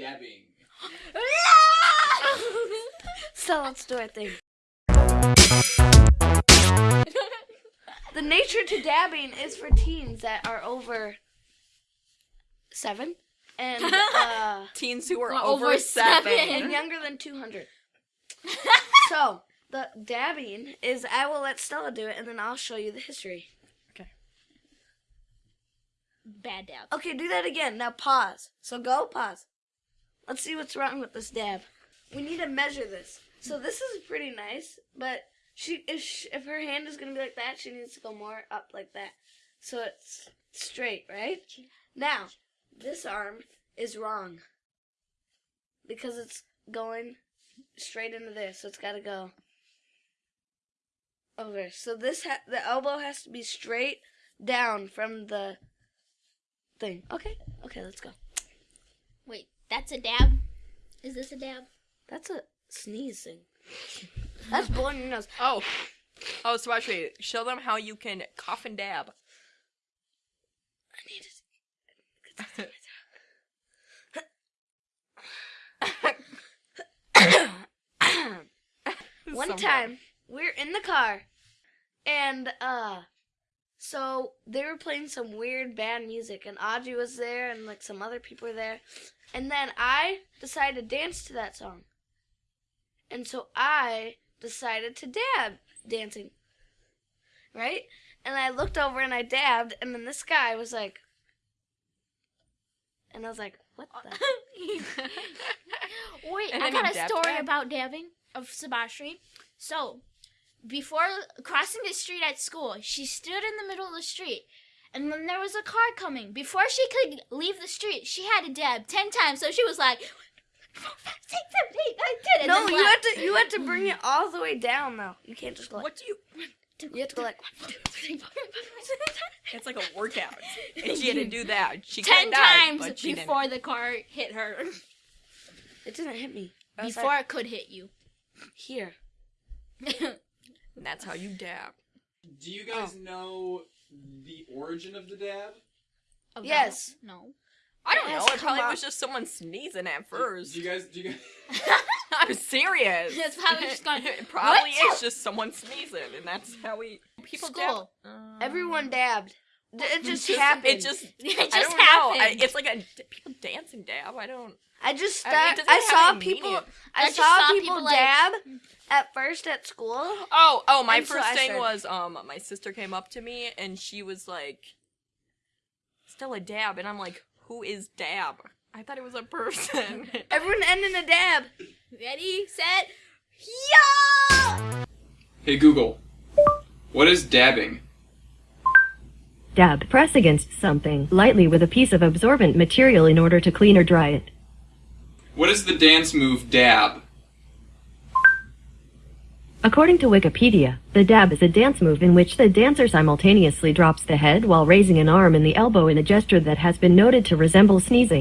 dabbing. So let's do our thing. The nature to dabbing is for teens that are over seven and uh, Teens who are over, over seven. seven. and younger than 200. so the dabbing is I will let Stella do it and then I'll show you the history. Okay. Bad dab. Okay, do that again. Now pause. So go pause. Let's see what's wrong with this dab. We need to measure this. So this is pretty nice, but she if she, if her hand is gonna be like that, she needs to go more up like that, so it's straight, right? Now this arm is wrong because it's going straight into there, so it's got to go over. So this ha- the elbow has to be straight down from the thing. Okay, okay, let's go. Wait, that's a dab? Is this a dab? That's a sneeze thing. That's blowing your nose. Oh. Oh, so actually, show them how you can cough and dab. I need to. One So time, we're in the car, and uh, so they were playing some weird band music, and Audrey was there, and like some other people were there, and then I decided to dance to that song, and so I decided to dab dancing, right? And I looked over and I dabbed, and then this guy was like, and I was like, what the? Wait, And I got a story dab? about dabbing of Sabashri. So, before crossing the street at school, she stood in the middle of the street. And then there was a car coming. Before she could leave the street, she had to dab ten times. So she was like, four, five, six, seven, eight, nine, ten. And No, you left. have to you have to bring it all the way down though. You can't just go like What do you? you have to go like It's like a workout, and she had to do that. She ten could've died, times but she didn't. before the car hit her. it didn't hit me. Before like, it could hit you. here. And that's how you dab. Do you guys oh. know the origin of the dab? Oh, Yes. No. I don't It know. has It come probably up- was just someone sneezing at first. Do you guys? Do you guys? I'm serious. It's probably just gone, it probably "What?" is just someone sneezing, and that's how we people School. dab. Everyone dabbed. D- It just just- happened. It just. It I don't know. I, happened. it's like a people dancing dab. I don't. I just I mean, it start, doesn't I, saw people. I, I saw, saw people, people, like- dab at first at school. Oh, oh! My And so first I thing was um, my sister came up to me and she was like, "Still a dab," and I'm like, "Who is dab?" I thought it was a person. Everyone ended a dab. Ready, set, Yeah! Hey Google, what is dabbing? Dab. Press against something lightly with a piece of absorbent material in order to clean or dry it. What is the dance move dab? According to Wikipedia, the dab is a dance move in which the dancer simultaneously drops the head while raising an arm and the elbow in a gesture that has been noted to resemble sneezing.